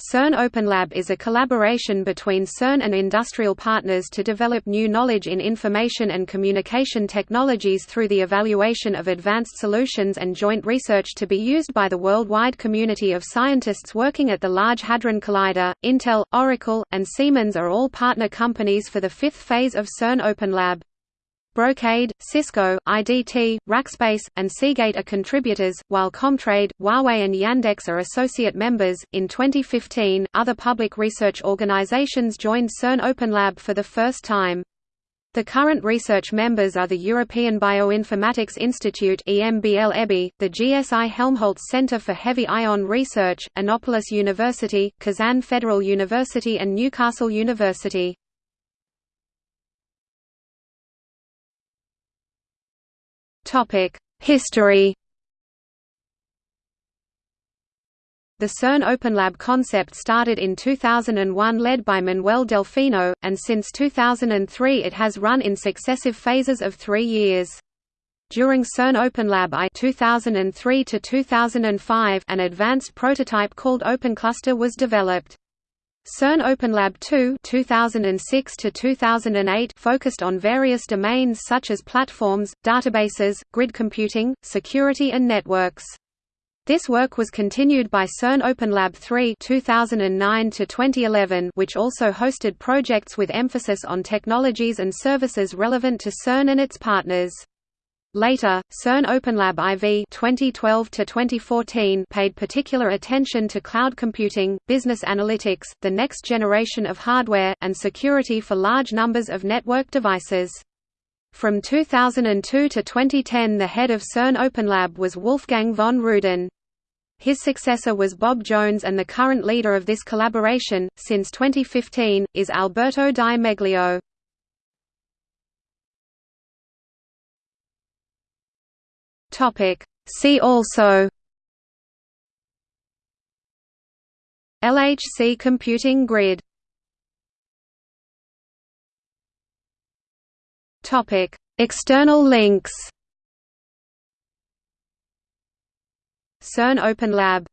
CERN OpenLab is a collaboration between CERN and industrial partners to develop new knowledge in information and communication technologies through the evaluation of advanced solutions and joint research to be used by the worldwide community of scientists working at the Large Hadron Collider. Intel, Oracle, and Siemens are all partner companies for the fifth phase of CERN OpenLab. Brocade, Cisco, IDT, Rackspace, and Seagate are contributors, while Comtrade, Huawei, and Yandex are associate members. In 2015, other public research organizations joined CERN OpenLab for the first time. The current research members are the European Bioinformatics Institute (EMBL-EBI), the GSI Helmholtz Center for Heavy Ion Research, Innopolis University, Kazan Federal University and Newcastle University. History The CERN OpenLab concept started in 2001 led by Manuel Delfino, and since 2003 it has run in successive phases of three years. During CERN OpenLab I 2003 2005, an advanced prototype called OpenCluster was developed. CERN OpenLab 2 2006 to 2008 focused on various domains such as platforms, databases, grid computing, security and networks. This work was continued by CERN OpenLab 3 2009 to 2011 which also hosted projects with emphasis on technologies and services relevant to CERN and its partners. Later, CERN OpenLab IV 2012 paid particular attention to cloud computing, business analytics, the next generation of hardware, and security for large numbers of network devices. From 2002 to 2010 the head of CERN OpenLab was Wolfgang von Ruden. His successor was Bob Jones and the current leader of this collaboration, since 2015, is Alberto Di Meglio. Topic. See also LHC computing grid Topic. External links CERN Open Lab